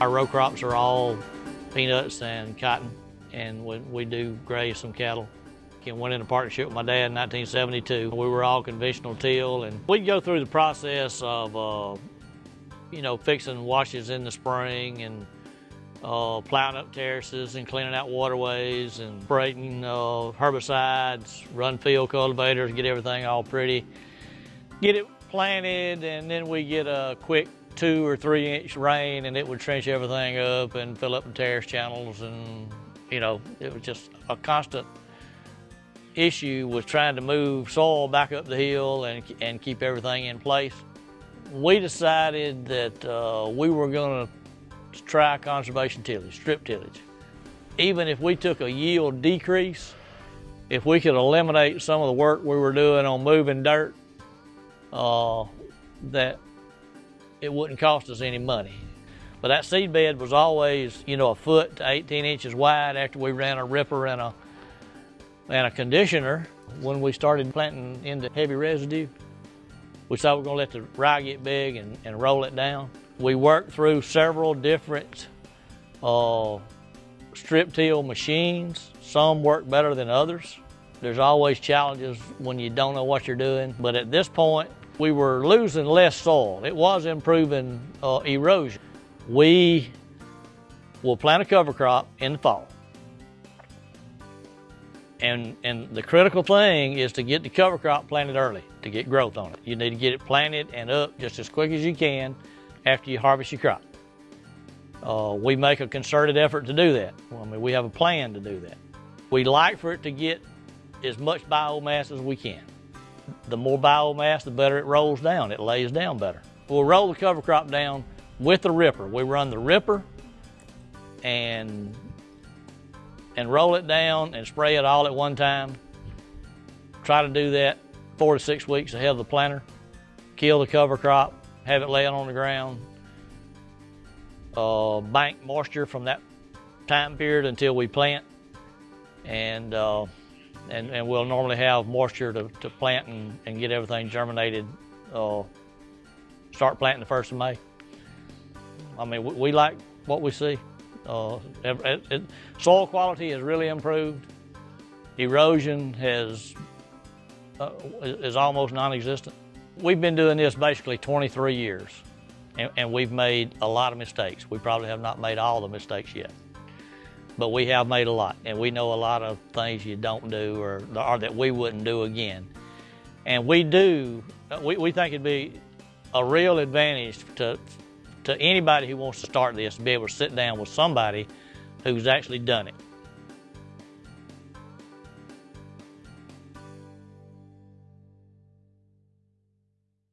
Our row crops are all peanuts and cotton, and we, we do graze some cattle. I went into partnership with my dad in 1972. We were all conventional till, and we'd go through the process of, uh, you know, fixing washes in the spring and uh, plowing up terraces and cleaning out waterways and spraying uh, herbicides, run field cultivators, get everything all pretty. Get it planted, and then we get a quick two or three inch rain, and it would trench everything up and fill up the terrace channels, and you know, it was just a constant issue was trying to move soil back up the hill and, and keep everything in place. We decided that uh, we were going to try conservation tillage, strip tillage. Even if we took a yield decrease, if we could eliminate some of the work we were doing on moving dirt, uh, that it wouldn't cost us any money. But that seed bed was always, you know, a foot to 18 inches wide after we ran a ripper and a and a conditioner when we started planting into heavy residue. We thought we were gonna let the rye get big and, and roll it down. We worked through several different uh, strip till machines. Some work better than others. There's always challenges when you don't know what you're doing, but at this point, we were losing less soil. It was improving uh, erosion. We will plant a cover crop in the fall. And, and the critical thing is to get the cover crop planted early to get growth on it. You need to get it planted and up just as quick as you can after you harvest your crop. Uh, we make a concerted effort to do that. I mean, we have a plan to do that. We like for it to get as much biomass as we can. The more biomass, the better it rolls down. It lays down better. We'll roll the cover crop down with the ripper. We run the ripper and and roll it down and spray it all at one time. Try to do that four to six weeks ahead of the planter. Kill the cover crop, have it laying on the ground. Uh, bank moisture from that time period until we plant. And, uh, and, and we'll normally have moisture to, to plant and, and get everything germinated. Uh, start planting the first of May. I mean, we, we like what we see. Uh, it, it, soil quality has really improved. Erosion has uh, is almost non-existent. We've been doing this basically 23 years, and, and we've made a lot of mistakes. We probably have not made all the mistakes yet, but we have made a lot, and we know a lot of things you don't do or, or that we wouldn't do again. And we do, we, we think it'd be a real advantage to, to anybody who wants to start this to be able to sit down with somebody who's actually done it.